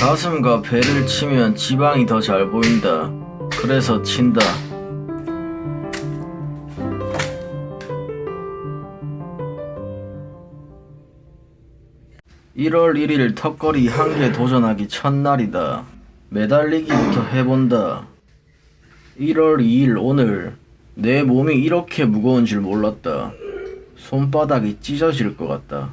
가슴과 배를 치면 지방이 더 잘 보인다. 그래서 친다. (1월 1일) 턱걸이 한 개 도전하기 첫날이다. 매달리기부터 해본다. 1월 2일 오늘 내 몸이 이렇게 무거운 줄 몰랐다. 손바닥이 찢어질 것 같다.